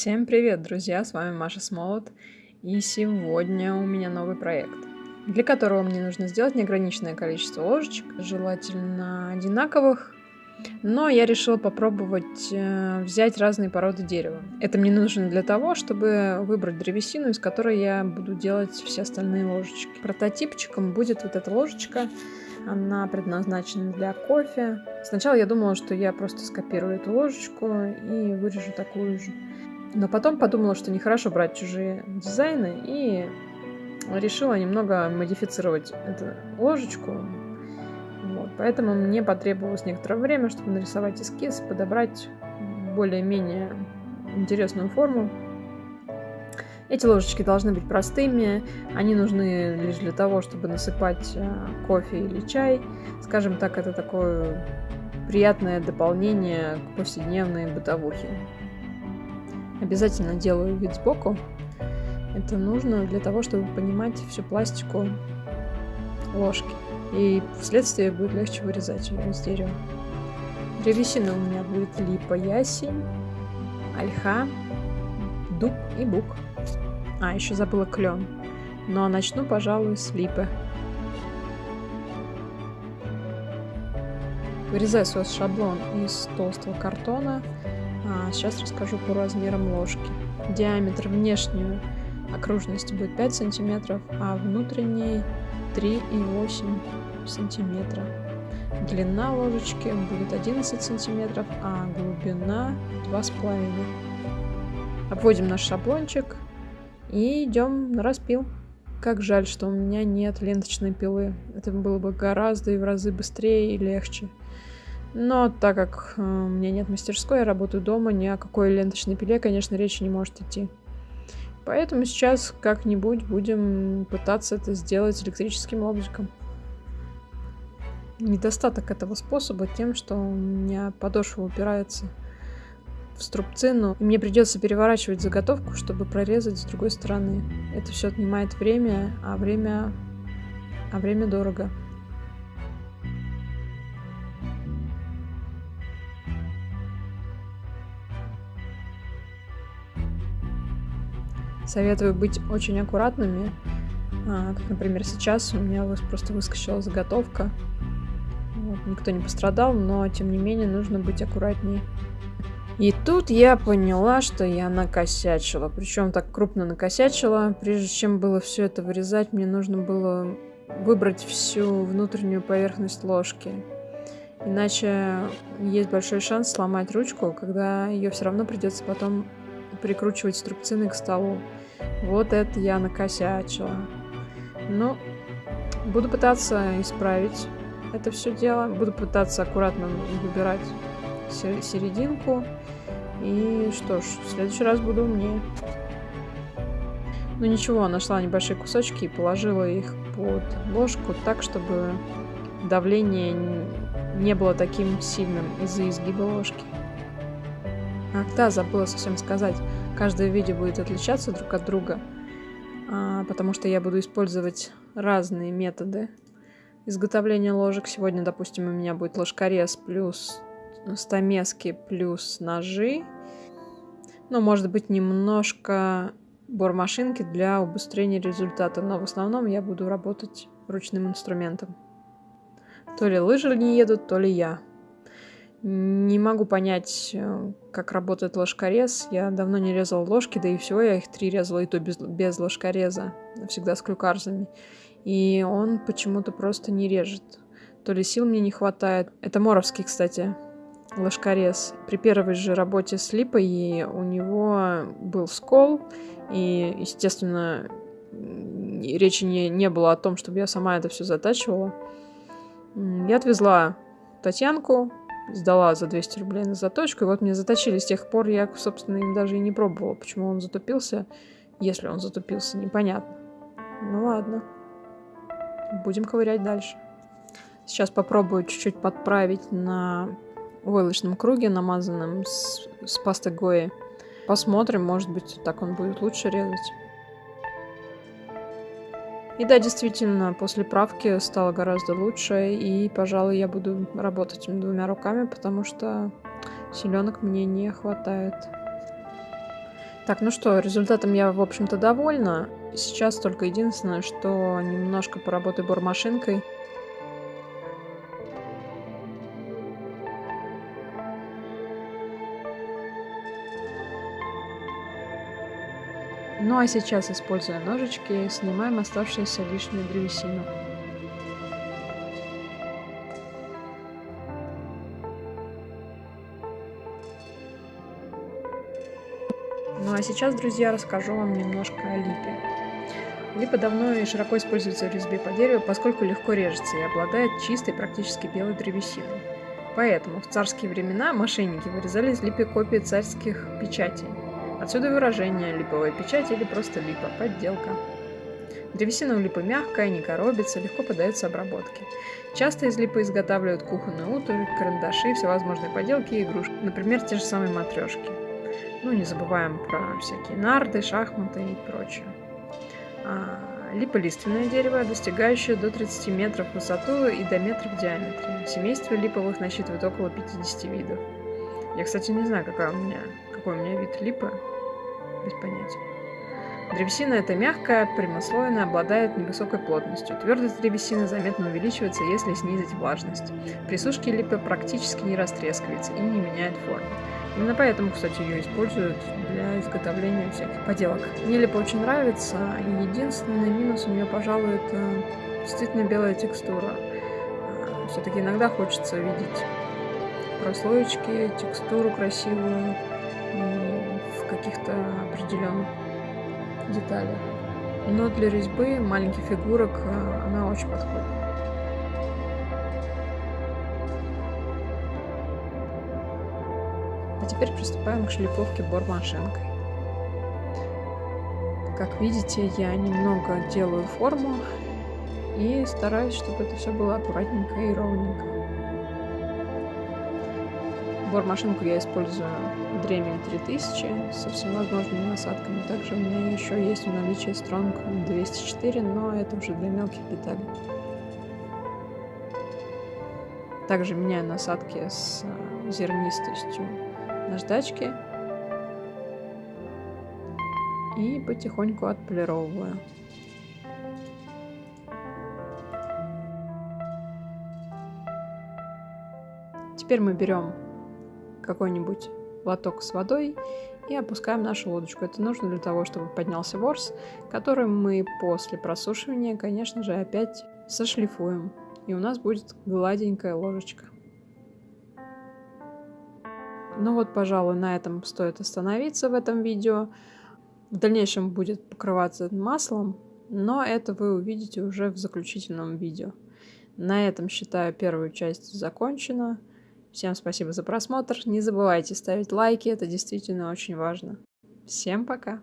Всем привет, друзья! С вами Маша Смолот. И сегодня у меня новый проект, для которого мне нужно сделать неограниченное количество ложечек, желательно одинаковых, но я решила попробовать э, взять разные породы дерева. Это мне нужно для того, чтобы выбрать древесину, из которой я буду делать все остальные ложечки. Прототипчиком будет вот эта ложечка. Она предназначена для кофе. Сначала я думала, что я просто скопирую эту ложечку и вырежу такую же. Но потом подумала, что нехорошо брать чужие дизайны и решила немного модифицировать эту ложечку. Вот. Поэтому мне потребовалось некоторое время, чтобы нарисовать эскиз, подобрать более-менее интересную форму. Эти ложечки должны быть простыми, они нужны лишь для того, чтобы насыпать э, кофе или чай. Скажем так, это такое приятное дополнение к повседневной бытовухе. Обязательно делаю вид сбоку. Это нужно для того, чтобы понимать всю пластику ложки. И вследствие будет легче вырезать ее из дерева. Древесина у меня будет липа, ясень, ольха, дуб и бук. А, еще забыла клен. Но начну, пожалуй, с липы. Вырезаю свой шаблон из толстого картона а сейчас расскажу по размерам ложки. Диаметр внешней окружности будет 5 сантиметров, а внутренней 3,8 сантиметра. Длина ложечки будет 11 сантиметров, а глубина 2,5. Обводим наш шаблончик и идем на распил. Как жаль, что у меня нет ленточной пилы. Это было бы гораздо и в разы быстрее и легче. Но так как э, у меня нет мастерской, я работаю дома, ни о какой ленточной пиле, конечно, речи не может идти. Поэтому сейчас как-нибудь будем пытаться это сделать электрическим лобзиком. Недостаток этого способа тем, что у меня подошва упирается в струбцину, и мне придется переворачивать заготовку, чтобы прорезать с другой стороны. Это все отнимает время, а время, а время дорого. Советую быть очень аккуратными. А, как, например, сейчас у меня просто выскочила заготовка. Вот, никто не пострадал, но тем не менее нужно быть аккуратнее. И тут я поняла, что я накосячила. Причем так крупно накосячила. Прежде чем было все это вырезать, мне нужно было выбрать всю внутреннюю поверхность ложки. Иначе есть большой шанс сломать ручку, когда ее все равно придется потом прикручивать струбцины к столу. Вот это я накосячила. Ну, буду пытаться исправить это все дело. Буду пытаться аккуратно выбирать серединку. И что ж, в следующий раз буду умнее. Ну ничего, нашла небольшие кусочки и положила их под ложку так, чтобы давление не было таким сильным из-за изгиба ложки. Ах да, забыла совсем сказать. Каждое видео будет отличаться друг от друга, а, потому что я буду использовать разные методы изготовления ложек. Сегодня, допустим, у меня будет ложкорез плюс стамески плюс ножи. Ну, может быть, немножко бормашинки для убыстрения результата, но в основном я буду работать ручным инструментом. То ли лыжи не едут, то ли я. Не могу понять, э, как работает ложкорез. Я давно не резала ложки, да и всего я их три резала, и то без, без ложкореза, всегда с клюкарзами. И он почему-то просто не режет. То ли сил мне не хватает. Это Моровский, кстати, ложкорез. При первой же работе с липой у него был скол, и, естественно, речи не, не было о том, чтобы я сама это все затачивала. Я отвезла Татьянку, сдала за 200 рублей на заточку, и вот мне заточили. С тех пор я, собственно, им даже и не пробовала, почему он затупился. Если он затупился, непонятно. Ну ладно. Будем ковырять дальше. Сейчас попробую чуть-чуть подправить на войлочном круге, намазанном с, с пастой Гои. Посмотрим, может быть, так он будет лучше резать. И да, действительно, после правки стало гораздо лучше, и, пожалуй, я буду работать двумя руками, потому что селенок мне не хватает. Так, ну что, результатом я, в общем-то, довольна. Сейчас только единственное, что немножко поработаю бормашинкой. Ну а сейчас, используя ножички, снимаем оставшуюся лишнюю древесину. Ну а сейчас, друзья, расскажу вам немножко о липе. Липа давно и широко используется в резьбе по дереву, поскольку легко режется и обладает чистой, практически белой древесиной. Поэтому в царские времена мошенники вырезали из липы копии царских печатей. Отсюда выражение «липовая печать» или просто «липа», подделка. Древесина у липы мягкая, не коробится, легко поддается обработке. Часто из липы изготавливают кухонную утварь, карандаши, всевозможные поделки и игрушки, например, те же самые матрешки. Ну, не забываем про всякие нарды, шахматы и прочее. А, липолиственное дерево, достигающее до 30 метров в высоту и до метра в диаметре. Семейство липовых насчитывает около 50 видов. Я, кстати, не знаю, какая у меня, какой у меня вид липы, без понятия. Древесина эта мягкая, прямослойная, обладает невысокой плотностью. Твердость древесины заметно увеличивается, если снизить влажность. При сушке липа практически не растрескивается и не меняет форму. Именно поэтому, кстати, ее используют для изготовления всяких поделок. Мне липа очень нравится, и единственный минус у нее, пожалуй, это действительно белая текстура. Все-таки иногда хочется видеть прослоечки, текстуру красивую в каких-то определенных деталях. Но для резьбы маленьких фигурок э, она очень подходит. А теперь приступаем к шлифовке бормашинкой. Как видите, я немного делаю форму и стараюсь, чтобы это все было аккуратненько и ровненько. Бормашинку я использую Дремель 3000 со всевозможными насадками. Также у меня еще есть в наличии Strong 204, но это уже для мелких деталей. Также меняю насадки с э, зернистостью наждачки и потихоньку отполировываю. Теперь мы берем какой-нибудь лоток с водой и опускаем нашу лодочку. Это нужно для того, чтобы поднялся ворс, который мы после просушивания, конечно же, опять сошлифуем. И у нас будет гладенькая ложечка. Ну вот, пожалуй, на этом стоит остановиться в этом видео. В дальнейшем будет покрываться маслом, но это вы увидите уже в заключительном видео. На этом, считаю, первую часть закончена. Всем спасибо за просмотр. Не забывайте ставить лайки, это действительно очень важно. Всем пока!